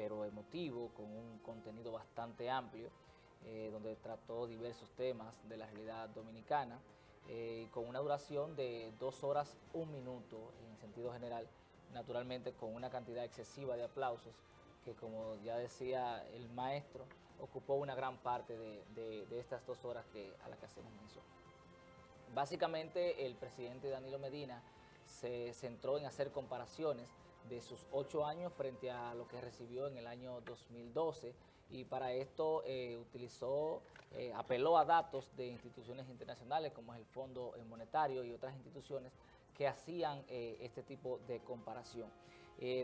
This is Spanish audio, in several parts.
pero emotivo, con un contenido bastante amplio, eh, donde trató diversos temas de la realidad dominicana, eh, con una duración de dos horas, un minuto en sentido general, naturalmente con una cantidad excesiva de aplausos, que como ya decía el maestro, ocupó una gran parte de, estas dos horas que, a las que hacemos mención. Básicamente el presidente Danilo Medina se centró en hacer comparaciones de sus ocho años frente a lo que recibió en el año 2012 y para esto eh, utilizó, eh, apeló a datos de instituciones internacionales como es el Fondo Monetario y otras instituciones que hacían eh, este tipo de comparación.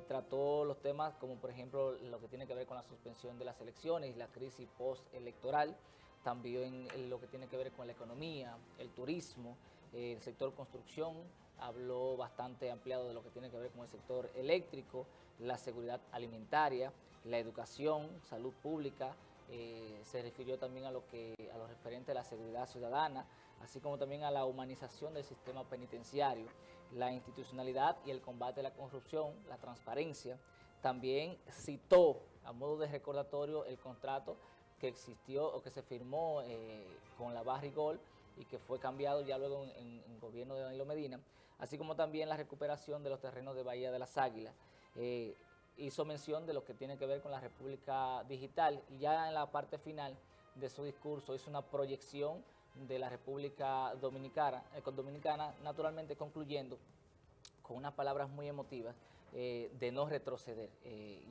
trató los temas como por ejemplo lo que tiene que ver con la suspensión de las elecciones la crisis postelectoral, también lo que tiene que ver con la economía, el turismo, el sector construcción, habló bastante ampliado de lo que tiene que ver con el sector eléctrico, la seguridad alimentaria, la educación, salud pública, eh, se refirió también a lo, que, a lo referente a la seguridad ciudadana, así como también a la humanización del sistema penitenciario, la institucionalidad y el combate a la corrupción, la transparencia. También citó, a modo de recordatorio, el contrato que existió o que se firmó eh, con la Barrigol y que fue cambiado ya luego en, el gobierno de Danilo Medina, así como también la recuperación de los terrenos de Bahía de las Águilas. Eh, hizo mención de lo que tiene que ver con la República Digital y ya en la parte final de su discurso hizo una proyección de la República Dominicana, eh, Dominicana naturalmente concluyendo con unas palabras muy emotivas eh, de no retroceder.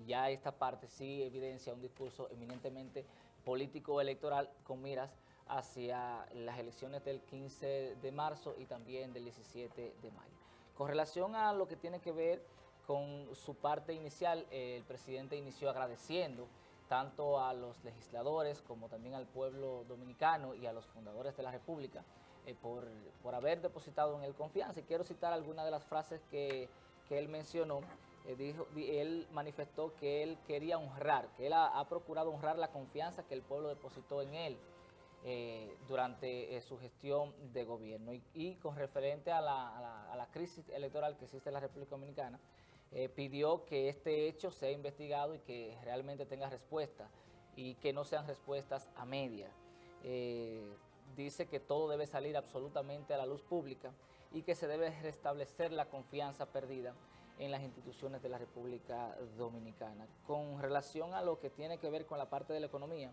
ya esta parte sí evidencia un discurso eminentemente político-electoral con miras hacia las elecciones del 15 de marzo y también del 17 de mayo. Con relación a lo que tiene que ver con su parte inicial, el presidente inició agradeciendo tanto a los legisladores como también al pueblo dominicano y a los fundadores de la República eh, por, haber depositado en él confianza. Y quiero citar algunas de las frases que, él mencionó. Eh, dijo, él manifestó que él quería honrar, que él ha procurado honrar la confianza que el pueblo depositó en él. Eh, durante eh, su gestión de gobierno. Y, con referente a la, crisis electoral que existe en la República Dominicana, eh, pidió que este hecho sea investigado y que realmente tenga respuesta y que no sean respuestas a media. dice que todo debe salir absolutamente a la luz pública y que se debe restablecer la confianza perdida en las instituciones de la República Dominicana. Con relación a lo que tiene que ver con la parte de la economía,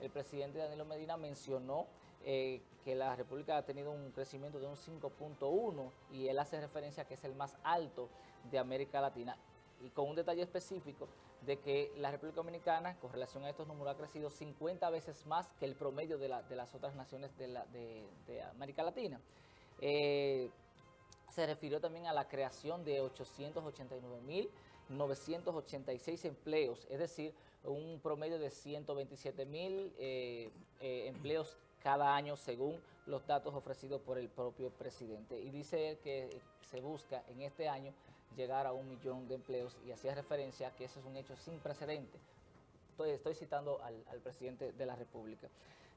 el presidente Danilo Medina mencionó eh, que la República ha tenido un crecimiento de un 5.1 y él hace referencia a que es el más alto de América Latina y con un detalle específico de que la República Dominicana, con relación a estos números, ha crecido 50 veces más que el promedio de, las otras naciones de, América Latina. Eh, se refirió también a la creación de 889.986 empleos, es decir, un promedio de 127.000 eh, eh, empleos cada año según los datos ofrecidos por el propio presidente. Y dice que se busca en este año llegar a un millón de empleos y hacía referencia a que eso es un hecho sin precedente. Estoy, estoy citando al, presidente de la República.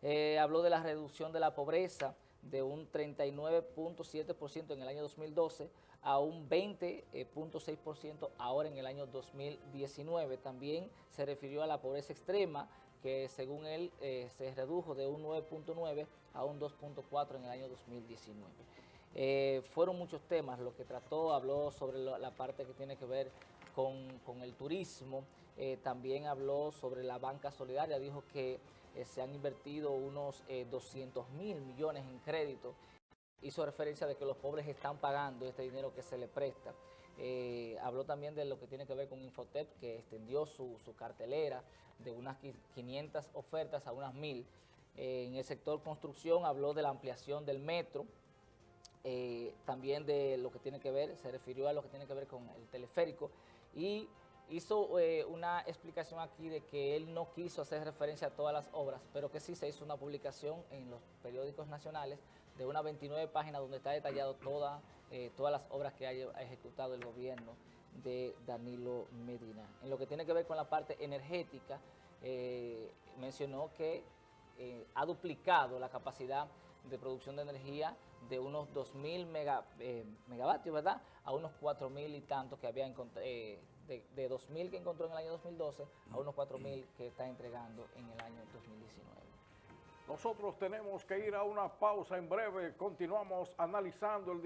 Eh, habló de la reducción de la pobreza, de un 39.7% en el año 2012 a un 20.6% ahora en el año 2019. También se refirió a la pobreza extrema, que según él eh, se redujo de un 9.9 a un 2.4 en el año 2019. Eh, fueron muchos temas. Lo que trató, habló sobre la parte que tiene que ver con, el turismo, eh, también habló sobre la banca solidaria, dijo que eh, se han invertido unos 200 eh, mil millones en crédito, hizo referencia de que los pobres están pagando este dinero que se le presta. habló también de lo que tiene que ver con Infotep, que extendió su, cartelera de unas 500 ofertas a unas mil. en el sector construcción habló de la ampliación del metro, también de lo que tiene que ver, se refirió a lo que tiene que ver con el teleférico y hizo eh, una explicación aquí de que él no quiso hacer referencia a todas las obras, pero que sí se hizo una publicación en los periódicos nacionales de unas 29 páginas donde está detallado toda, eh, todas las obras que ha ejecutado el gobierno de Danilo Medina. En lo que tiene que ver con la parte energética, eh, mencionó que ha duplicado la capacidad de producción de energía de unos 2.000 mega, eh, megavatios, ¿verdad? A unos 4.000 y tantos que había eh, de, de 2.000 que encontró en el año 2012 a unos 4.000 que está entregando en el año 2019. Nosotros tenemos que ir a una pausa en breve. Continuamos analizando el.